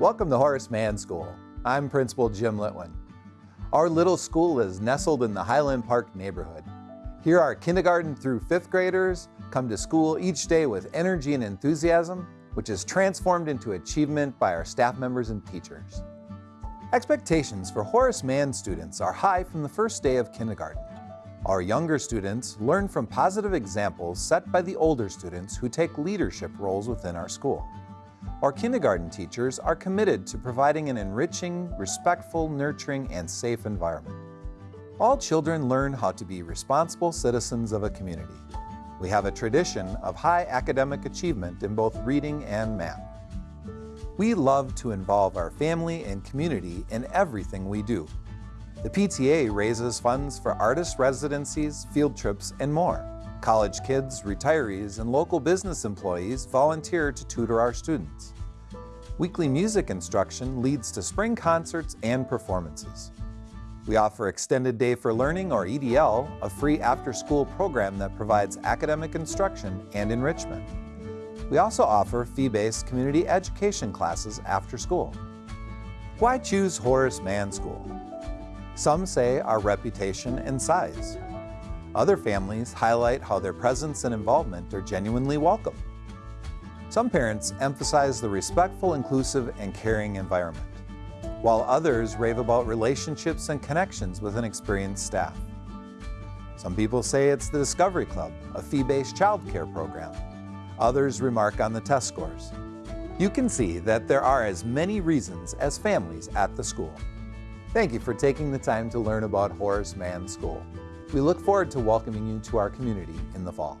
Welcome to Horace Mann School. I'm Principal Jim Litwin. Our little school is nestled in the Highland Park neighborhood. Here our kindergarten through fifth graders come to school each day with energy and enthusiasm, which is transformed into achievement by our staff members and teachers. Expectations for Horace Mann students are high from the first day of kindergarten. Our younger students learn from positive examples set by the older students who take leadership roles within our school. Our kindergarten teachers are committed to providing an enriching, respectful, nurturing, and safe environment. All children learn how to be responsible citizens of a community. We have a tradition of high academic achievement in both reading and math. We love to involve our family and community in everything we do, the PTA raises funds for artist residencies, field trips, and more. College kids, retirees, and local business employees volunteer to tutor our students. Weekly music instruction leads to spring concerts and performances. We offer Extended Day for Learning, or EDL, a free after-school program that provides academic instruction and enrichment. We also offer fee-based community education classes after school. Why choose Horace Mann School? Some say our reputation and size. Other families highlight how their presence and involvement are genuinely welcome. Some parents emphasize the respectful, inclusive, and caring environment, while others rave about relationships and connections with an experienced staff. Some people say it's the Discovery Club, a fee-based childcare program. Others remark on the test scores. You can see that there are as many reasons as families at the school. Thank you for taking the time to learn about Horace Mann School. We look forward to welcoming you to our community in the fall.